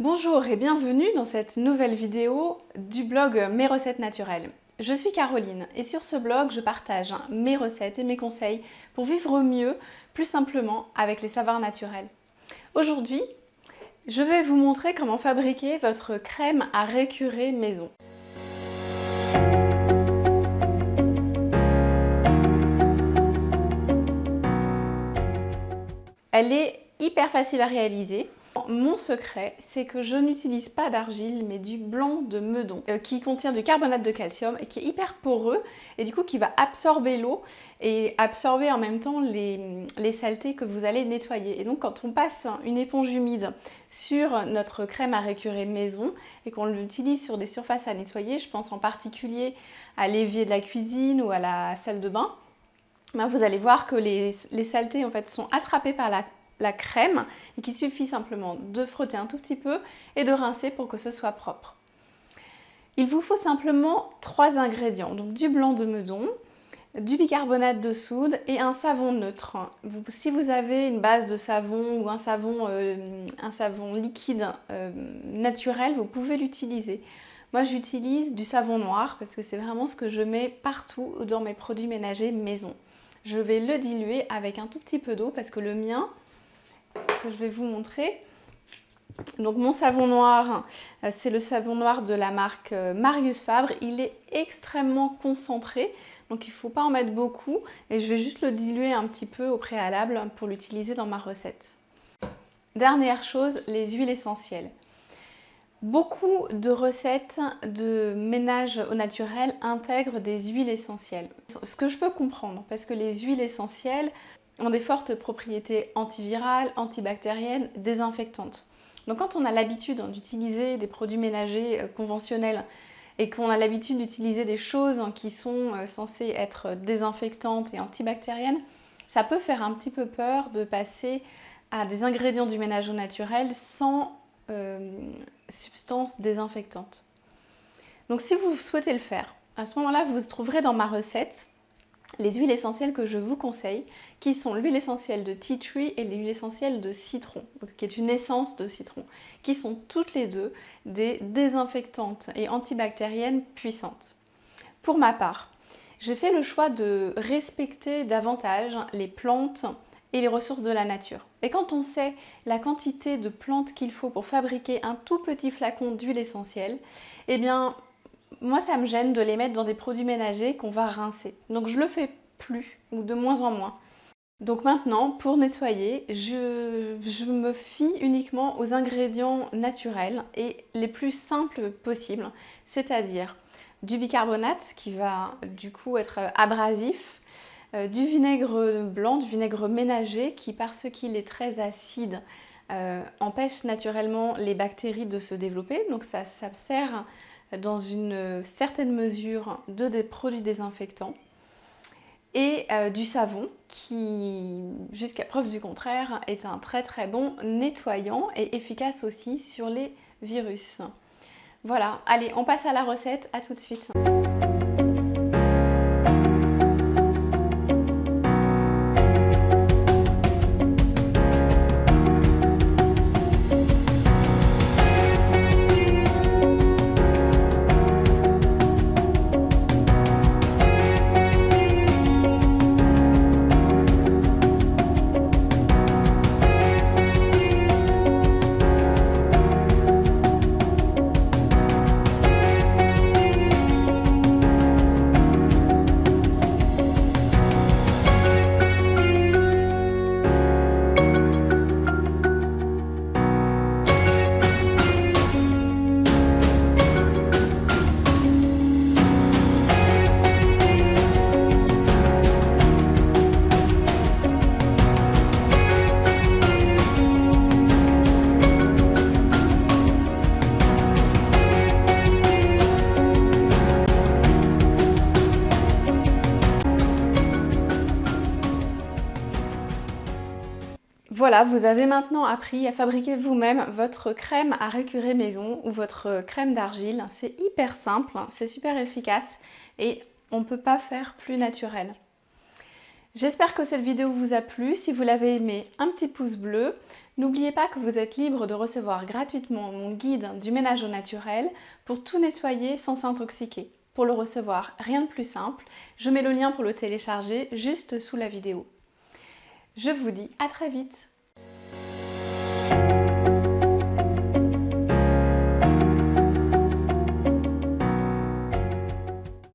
Bonjour et bienvenue dans cette nouvelle vidéo du blog Mes recettes naturelles. Je suis Caroline et sur ce blog je partage mes recettes et mes conseils pour vivre mieux, plus simplement avec les savoirs naturels. Aujourd'hui, je vais vous montrer comment fabriquer votre crème à récurer maison. Elle est hyper facile à réaliser. Mon secret, c'est que je n'utilise pas d'argile, mais du blanc de meudon, euh, qui contient du carbonate de calcium et qui est hyper poreux, et du coup qui va absorber l'eau et absorber en même temps les, saletés que vous allez nettoyer. Et donc quand on passe une éponge humide sur notre crème à récurer maison et qu'on l'utilise sur des surfaces à nettoyer, je pense en particulier à l'évier de la cuisine ou à la salle de bain, ben vous allez voir que les, les, saletés en fait sont attrapées par la la crème et qu'il suffit simplement de frotter un tout petit peu et de rincer pour que ce soit propre. Il vous faut simplement trois ingrédients, donc du blanc de meudon, du bicarbonate de soude et un savon neutre. si vous avez une base de savon ou un savon, euh, liquide euh, naturel, vous pouvez l'utiliser. Moi j'utilise du savon noir parce que c'est vraiment ce que je mets partout dans mes produits ménagers maison. Je vais le diluer avec un tout petit peu d'eau parce que le mien que je vais vous montrer. Donc mon savon noir, euh, c'est le savon noir de la marque euh, Marius Fabre. Il est extrêmement concentré, donc il ne faut pas en mettre beaucoup. Et je vais juste le diluer un petit peu au préalable pour l'utiliser dans ma recette. Dernière chose, les huiles essentielles. Beaucoup de recettes de ménage au naturel intègrent des huiles essentielles. Ce que je peux comprendre, parce que les huiles essentielles ont des fortes propriétés antivirales, antibactériennes, désinfectantes. Donc quand on a l'habitude d'utiliser des produits ménagers euh, conventionnels et qu'on a l'habitude d'utiliser des choses qui sont euh, censées être désinfectantes et antibactériennes, ça peut faire un petit peu peur de passer à des ingrédients du ménage naturel sans euh, substances désinfectantes. Donc si vous souhaitez le faire, à ce moment-là, vous trouverez dans ma recette les huiles essentielles que je vous conseille, qui sont l'huile essentielle de tea tree et l'huile essentielle de citron, qui est une essence de citron, qui sont toutes les deux des désinfectantes et antibactériennes puissantes. Pour ma part, j'ai fait le choix de respecter davantage les plantes et les ressources de la nature. Et quand on sait la quantité de plantes qu'il faut pour fabriquer un tout petit flacon d'huile essentielle, eh bien moi, ça me gêne de les mettre dans des produits ménagers qu'on va rincer. Donc, je le fais plus ou de moins en moins. Donc maintenant, pour nettoyer, je, me fie uniquement aux ingrédients naturels et les plus simples possibles, c'est-à-dire du bicarbonate qui va du coup être abrasif, euh, du vinaigre blanc, du vinaigre ménager qui parce qu'il est très acide euh, empêche naturellement les bactéries de se développer. Donc ça, ça sert dans une certaine mesure de des produits désinfectants et euh, du savon qui, jusqu'à preuve du contraire, est un très très bon nettoyant et efficace aussi sur les virus. Voilà, allez, on passe à la recette, à tout de suite. Voilà, vous avez maintenant appris à fabriquer vous-même votre crème à récurer maison ou votre crème d'argile. C'est hyper simple, c'est super efficace et on ne peut pas faire plus naturel. J'espère que cette vidéo vous a plu. Si vous l'avez aimé, un petit pouce bleu. N'oubliez pas que vous êtes libre de recevoir gratuitement mon guide du ménage au naturel pour tout nettoyer sans s'intoxiquer. Pour le recevoir, rien de plus simple. Je mets le lien pour le télécharger juste sous la vidéo. Je vous dis à très vite.